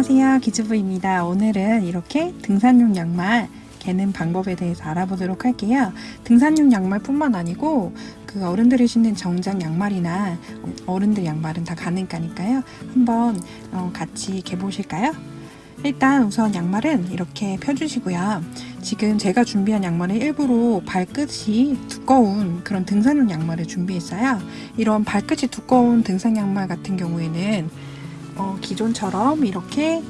안녕하세요 기즈부입니다. 오늘은 이렇게 등산용 양말 개는 방법에 대해서 알아보도록 할게요. 등산용 양말 뿐만 아니고 그 어른들이 신는 정장 양말이나 어른들 양말은 다 가능하니까요. 한번 어, 같이 개 보실까요? 일단 우선 양말은 이렇게 펴주시고요. 지금 제가 준비한 양말은 일부러 발끝이 두꺼운 그런 등산용 양말을 준비했어요. 이런 발끝이 두꺼운 등산 양말 같은 경우에는 어, 기존처럼 이렇게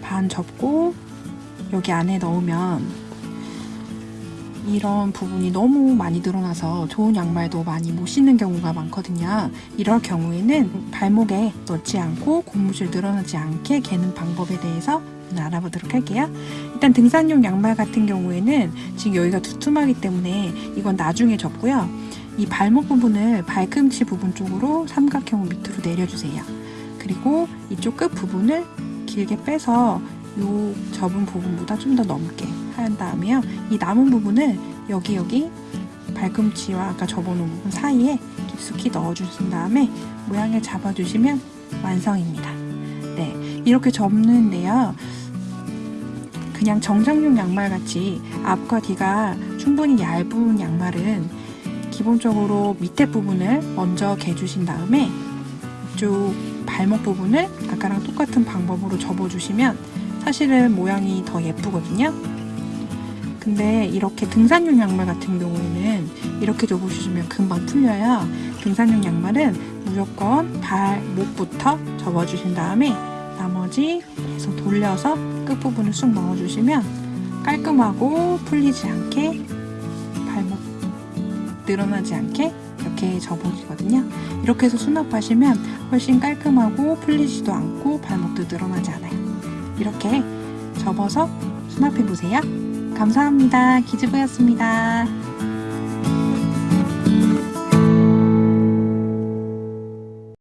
반 접고 여기 안에 넣으면 이런 부분이 너무 많이 드러나서 좋은 양말도 많이 못 신는 경우가 많거든요. 이럴 경우에는 발목에 넣지 않고 고무줄 늘어나지 않게 개는 방법에 대해서 알아보도록 할게요. 일단 등산용 양말 같은 경우에는 지금 여기가 두툼하기 때문에 이건 나중에 접고요. 이 발목 부분을 발꿈치 부분 쪽으로 삼각형으로 밑으로 내려주세요. 그리고 이쪽 끝 부분을 길게 빼서 요 접은 부분보다 좀 더 넘게 한 다음에요. 이 남은 부분을 여기 여기 발꿈치와 아까 접어놓은 부분 사이에 깊숙이 넣어주신 다음에 모양을 잡아주시면 완성입니다. 네, 이렇게 접는데요. 그냥 정장용 양말 같이 앞과 뒤가 충분히 얇은 양말은 기본적으로 밑에 부분을 먼저 개주신 다음에 이쪽 발목 부분을 아까랑 똑같은 방법으로 접어주시면 사실은 모양이 더 예쁘거든요. 근데 이렇게 등산용 양말 같은 경우에는 이렇게 접어주시면 금방 풀려요. 등산용 양말은 무조건 발목부터 접어주신 다음에 나머지 계속 돌려서 끝부분을 쑥 넣어주시면 깔끔하고 풀리지 않게 늘어나지 않게 이렇게 접어지거든요. 이렇게 해서 수납하시면 훨씬 깔끔하고 풀리지도 않고 발목도 늘어나지 않아요. 이렇게 접어서 수납해보세요. 감사합니다. 기즈부였습니다.